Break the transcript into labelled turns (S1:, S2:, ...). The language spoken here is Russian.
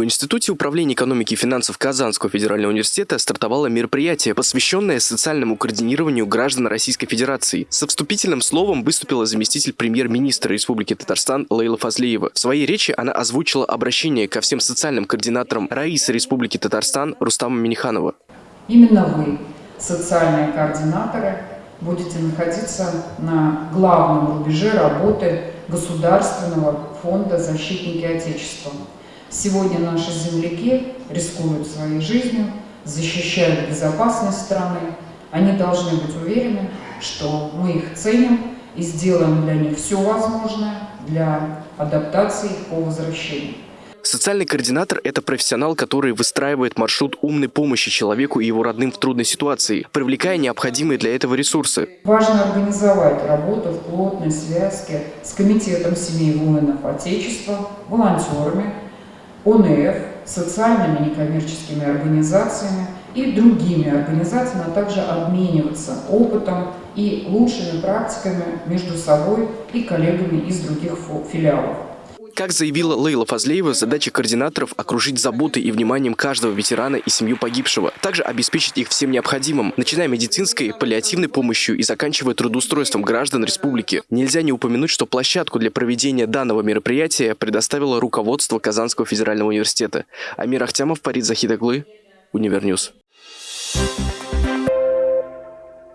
S1: В Институте управления экономики и финансов Казанского федерального университета стартовало мероприятие, посвященное социальному координированию граждан Российской Федерации. Со вступительным словом выступила заместитель премьер-министра Республики Татарстан Лейла Фазлеева. В своей речи она озвучила обращение ко всем социальным координаторам Раисы Республики Татарстан Рустама Миниханова.
S2: Именно вы, социальные координаторы, будете находиться на главном рубеже работы Государственного фонда «Защитники Отечества». Сегодня наши земляки рискуют своей жизнью, защищают безопасность страны. Они должны быть уверены, что мы их ценим и сделаем для них все возможное для адаптации их по возвращению.
S1: Социальный координатор – это профессионал, который выстраивает маршрут умной помощи человеку и его родным в трудной ситуации, привлекая необходимые для этого ресурсы.
S2: Важно организовать работу в плотной связке с Комитетом семей воинов Отечества, волонтерами, ОНФ, социальными некоммерческими организациями и другими организациями, а также обмениваться опытом и лучшими практиками между собой и коллегами из других филиалов.
S1: Как заявила Лейла Фазлеева, задача координаторов – окружить заботой и вниманием каждого ветерана и семью погибшего. Также обеспечить их всем необходимым, начиная медицинской, паллиативной помощью и заканчивая трудоустройством граждан республики. Нельзя не упомянуть, что площадку для проведения данного мероприятия предоставило руководство Казанского федерального университета. Амир Ахтямов, Парид Захидаглы, Универньюз.